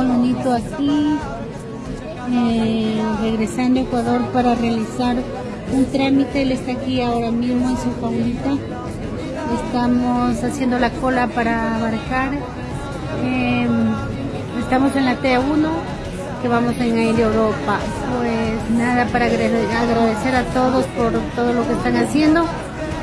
aquí, eh, regresando a Ecuador para realizar un trámite. Él está aquí ahora mismo en su favorita. Estamos haciendo la cola para abarcar. Eh, estamos en la T1 que vamos en Air Europa. Pues nada, para agradecer a todos por todo lo que están haciendo.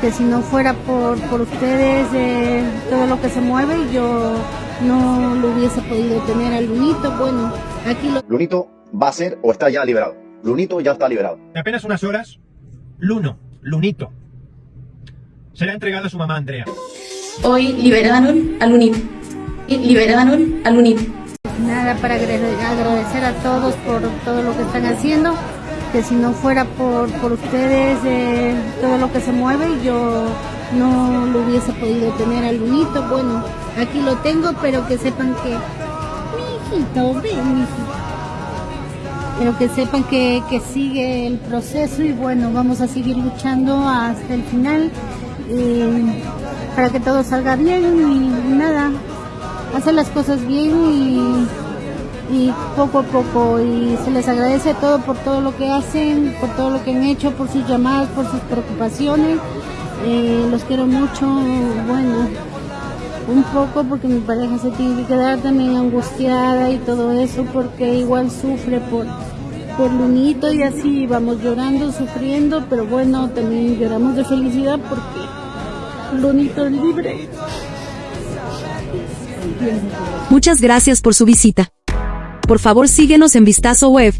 Que si no fuera por, por ustedes, eh, todo lo que se mueve, yo no lo hubiese podido tener al Lunito. Bueno, aquí lo... Lunito va a ser o está ya liberado. Lunito ya está liberado. En apenas unas horas, Luno, Lunito, será entregado a su mamá Andrea. Hoy liberaron a Lunito. Liberaron a Lunito. Nada, para agradecer a todos por todo lo que están haciendo. Que si no fuera por, por ustedes, eh, todo lo que se mueve, yo no lo hubiese podido tener al Lunito. Bueno, aquí lo tengo, pero que sepan que... Mi hijito, ven, mi hijito. Pero que sepan que, que, sigue el proceso y bueno, vamos a seguir luchando hasta el final eh, para que todo salga bien y nada, hacer las cosas bien y, y, poco a poco. Y se les agradece a todos por todo lo que hacen, por todo lo que han hecho, por sus llamadas, por sus preocupaciones, eh, los quiero mucho, bueno un poco porque mi pareja se tiene que quedar también angustiada y todo eso porque igual sufre por, por Lunito y así vamos llorando, sufriendo, pero bueno, también lloramos de felicidad porque Lunito es libre. Muchas gracias por su visita. Por favor síguenos en Vistazo Web.